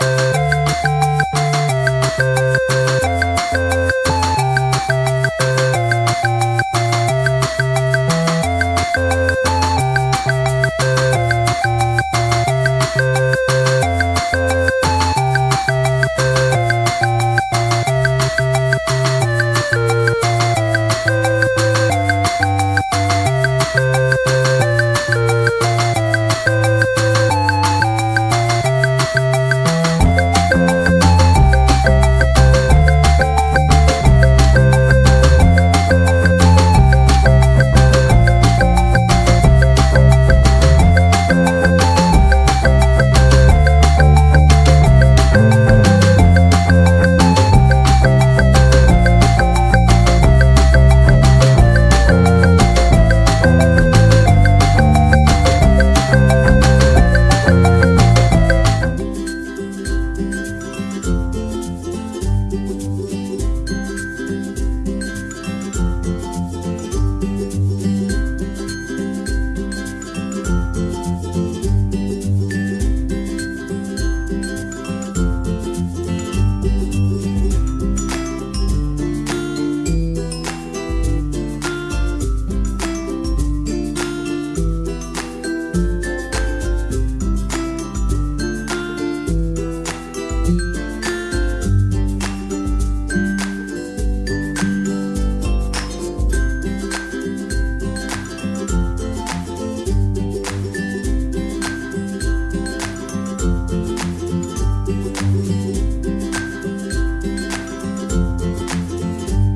Música